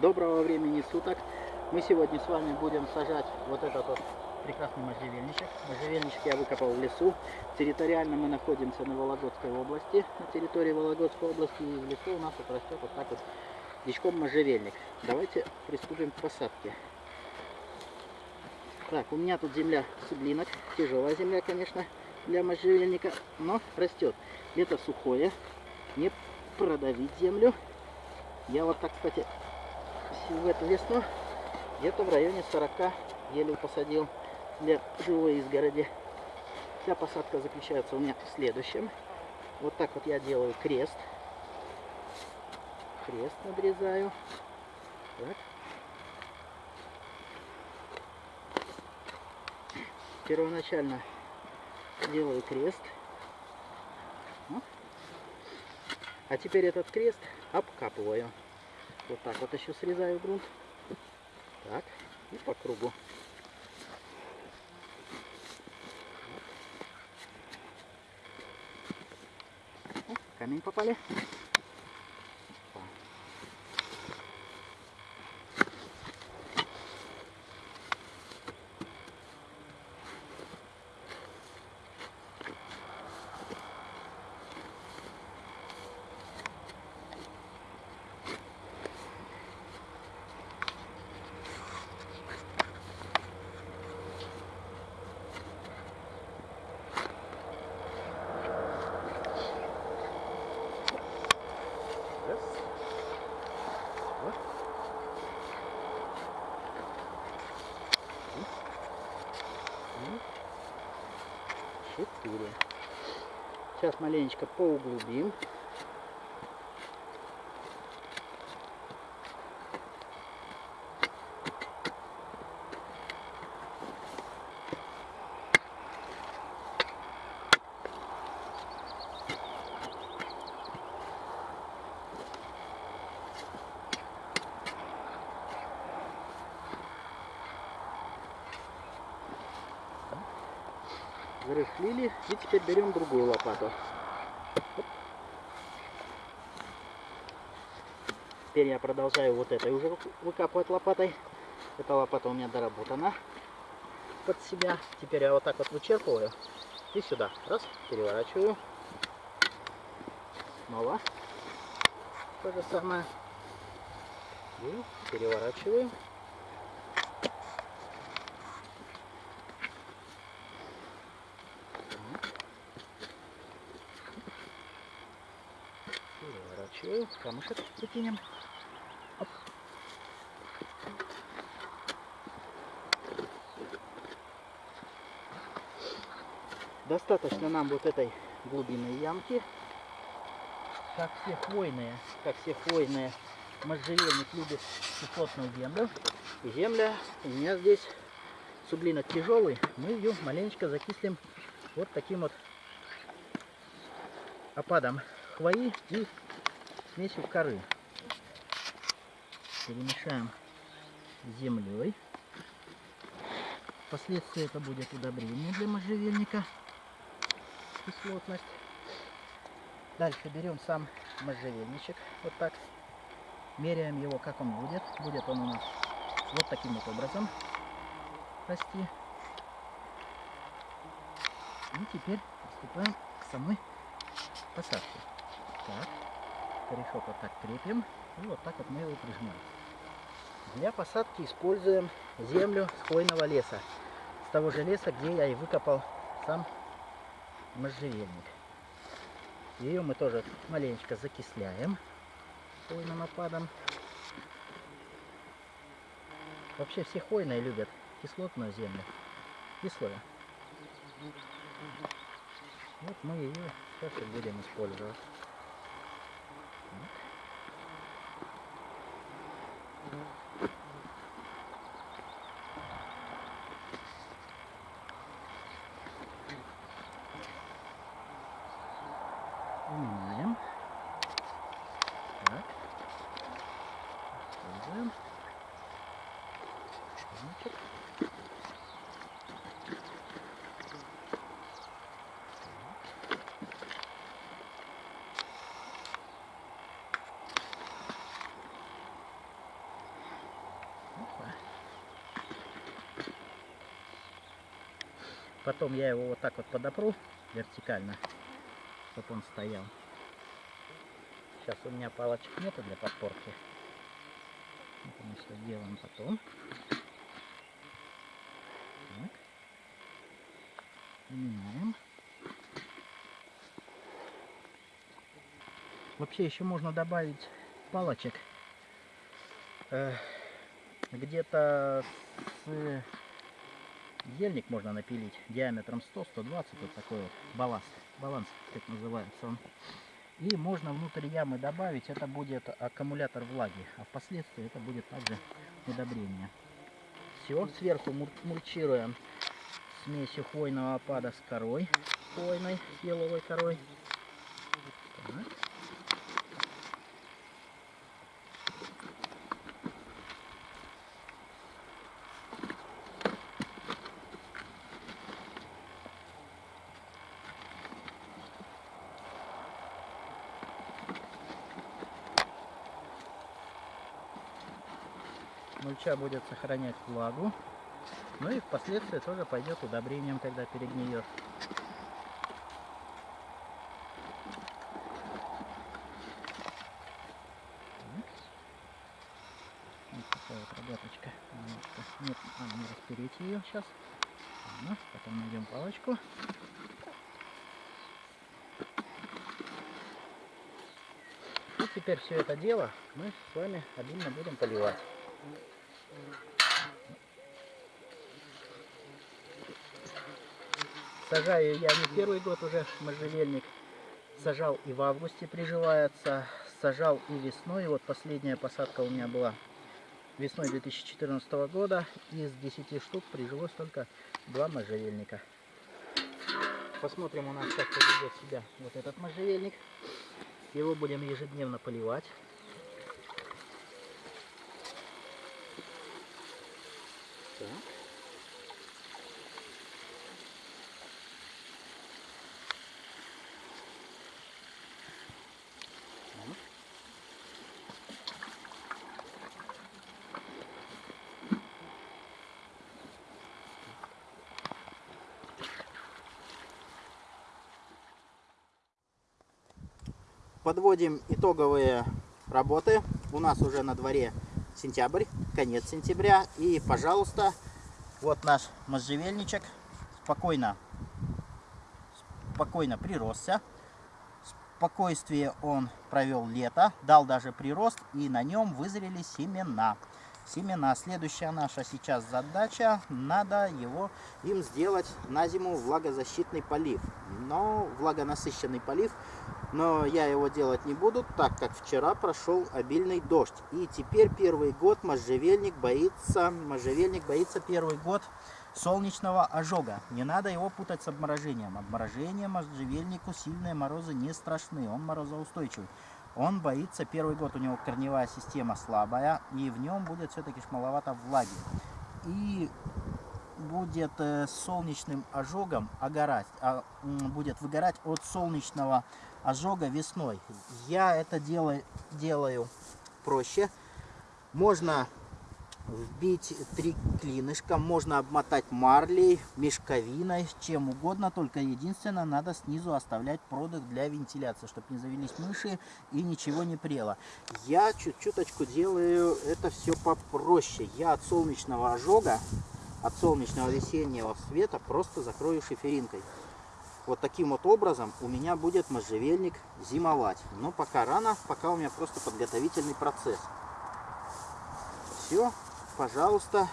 Доброго времени суток. Мы сегодня с вами будем сажать вот этот вот прекрасный можжевельничек. Можжевельничек я выкопал в лесу. Территориально мы находимся на Вологодской области. На территории Вологодской области и в лесу у нас вот растет вот так вот дичком можжевельник. Давайте приступим к посадке. Так, у меня тут земля суглинок. Тяжелая земля, конечно, для можжевельника, но растет. Лето сухое, не продавить землю. Я вот так, кстати, в эту весну где-то в районе 40 елей посадил для живой изгороди. Вся посадка заключается у меня в следующем. Вот так вот я делаю крест. Крест надрезаю. Так. Первоначально делаю крест. А теперь этот крест обкапываю. Вот так вот еще срезаю грунт. Так, и по кругу. О, камень попали. Раз. Два. Три. Четыре. Сейчас маленечко поуглубим. Зарыхлили. И теперь берем другую лопату. Оп. Теперь я продолжаю вот этой уже выкапывать лопатой. Эта лопата у меня доработана под себя. Теперь я вот так вот вычерпываю и сюда. Раз, переворачиваю. Снова то же самое. И переворачиваю. Переворачиваю. Камушек закинем. Оп. Достаточно нам вот этой глубинной ямки. Как все хвойные, как все хвойные, можжевельник любит кислотную землю. Земля у меня здесь суглинок тяжелый. Мы ее маленечко закислим вот таким вот опадом хвои и смесью коры. Перемешаем землей. Впоследствии это будет удобрение для можжевельника. Кислотность. Дальше берем сам можжевельничек. Вот так. Меряем его, как он будет. Будет он у нас вот таким вот образом расти. И теперь приступаем к самой посадке. Так, корешок вот так крепим. И вот так вот мы его прижимаем. Для посадки используем землю с хвойного леса. С того же леса, где я и выкопал сам можжевельник. Ее мы тоже маленечко закисляем хвойным опадом. Вообще все хвойные любят кислотную землю. Кислую. Вот мы ее сейчас и будем использовать. Mm-hmm. такое. Потом я его вот так вот подопру вертикально, чтобы он стоял. Сейчас у меня палочек нету для подпорки. Это мы все делаем потом. Так. Меняем. Вообще еще можно добавить палочек. Э, где-то с ельник можно напилить диаметром 100-120 вот такой вот баланс баланс как называется он. И можно внутрь ямы добавить это будет аккумулятор влаги а впоследствии это будет также удобрение. Все сверху мульчируем смесью хвойного опада с корой хвойной еловой корой. Так. Мульча будет сохранять влагу. Ну и впоследствии тоже пойдет удобрением, когда перегниет. Вот такая вот рогаточка. Немножко. Нет, а, не распереть ее сейчас. Ладно, потом найдем палочку. И теперь все это дело мы с вами обильно будем поливать. Сажаю я не первый год уже можжевельник. Сажал и в августе приживается, сажал и весной. Вот последняя посадка у меня была весной 2014 года. Из 10 штук прижилось только два можжевельника. Посмотрим у нас, как поведет себя вот этот можжевельник. Его будем ежедневно поливать. Так. Подводим итоговые работы. У нас уже на дворе сентябрь, конец сентября. И, пожалуйста, вот наш можжевельничек спокойно, спокойно приросся. Спокойствие он провел лето, дал даже прирост, и на нем вызрели семена. Семена. Следующая наша сейчас задача, надо его им сделать на зиму влагозащитный полив. Но влагонасыщенный полив но я его делать не буду, так как вчера прошел обильный дождь. И теперь первый год можжевельник боится, можжевельник боится первый год солнечного ожога. Не надо его путать с обморожением. Обморожение можжевельнику сильные морозы не страшны, он морозоустойчивый. Он боится, первый год у него корневая система слабая, и в нем будет все-таки маловато влаги. И будет э, солнечным ожогом огорать, а, будет выгорать от солнечного ожога весной. Я это делаю, делаю проще. Можно вбить три клинышка, можно обмотать марлей, мешковиной, чем угодно, только единственное, надо снизу оставлять продых для вентиляции, чтобы не завелись мыши и ничего не прело. Я чуть-чуточку делаю это все попроще. Я от солнечного ожога, от солнечного весеннего света просто закрою шиферинкой вот таким вот образом у меня будет можжевельник зимовать. Но пока рано, пока у меня просто подготовительный процесс. Все, пожалуйста,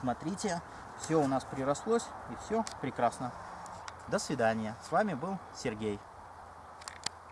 смотрите, все у нас прирослось и все прекрасно. До свидания. С вами был Сергей.